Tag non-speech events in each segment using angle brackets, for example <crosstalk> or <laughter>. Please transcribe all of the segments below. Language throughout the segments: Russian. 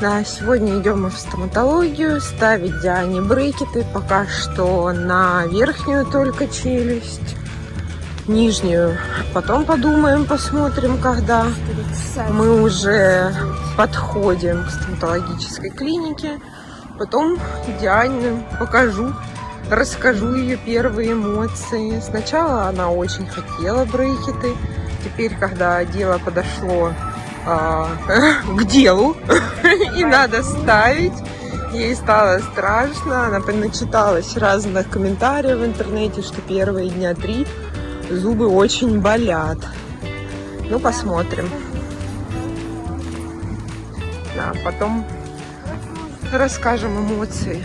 Да, сегодня идем мы в стоматологию ставить Диане брекеты. Пока что на верхнюю только челюсть. Нижнюю потом подумаем, посмотрим, когда мы уже подходим к стоматологической клинике. Потом Диане покажу, расскажу ее первые эмоции. Сначала она очень хотела брекеты. Теперь, когда дело подошло <laughs> к делу <laughs> и надо ставить. Ей стало страшно, она начиталась разных комментариев в интернете, что первые дня три зубы очень болят. Ну, посмотрим. Да, потом расскажем эмоции.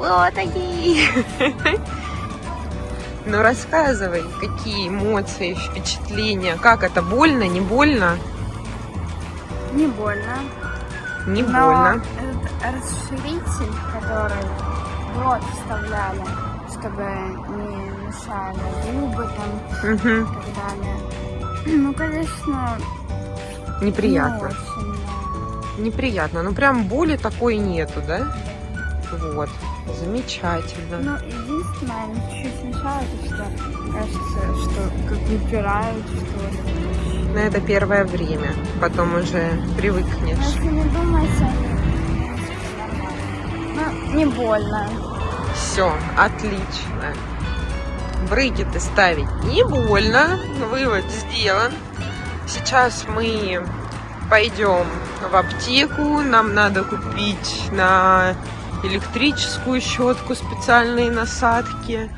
Вот они. Ну рассказывай, какие эмоции, впечатления, как это больно, не больно? Не больно. Не Но больно. этот расширитель, который в рот вставляли, чтобы не мешали зубы там Угу. и так далее. Ну, конечно, не Неприятно. очень, да. Неприятно. Ну прям боли такой нету, да? Вот. Замечательно. Ну, единственное, чуть-чуть мешают, и что кажется, что как выпирают, что ли. Но это первое время. Потом уже Но привыкнешь. если не думать, ну, не больно. Все, отлично. Брекеты ставить не больно. Вывод сделан. Сейчас мы пойдем в аптеку. Нам надо купить на электрическую щетку специальные насадки.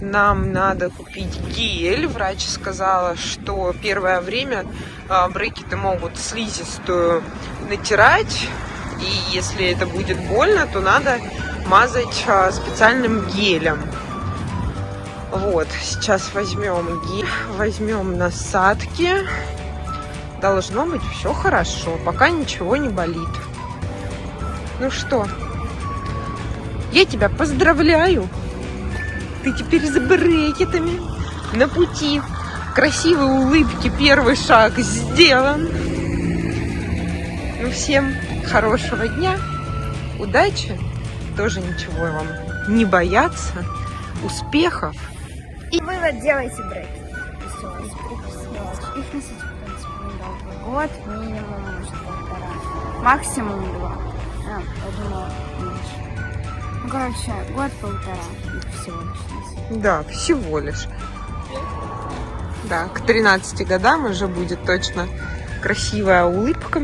Нам надо купить гель. Врач сказала, что первое время а, брекеты могут слизистую натирать. И если это будет больно, то надо мазать а, специальным гелем. Вот, сейчас возьмем гель, возьмем насадки. Должно быть все хорошо, пока ничего не болит. Ну что, я тебя поздравляю. Ты теперь с брекетами на пути красивой улыбки. Первый шаг сделан. Ну, всем хорошего дня, удачи, тоже ничего вам не бояться, успехов. И вывод делайте. Все, их недолго. Год, минимум, может, полтора. Максимум два. А, я думала. Ну, короче, год-полтора всего лишь. Да, всего лишь. Да, к 13 годам уже будет точно красивая улыбка.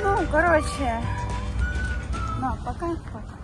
Ну, короче, ну, пока, пока.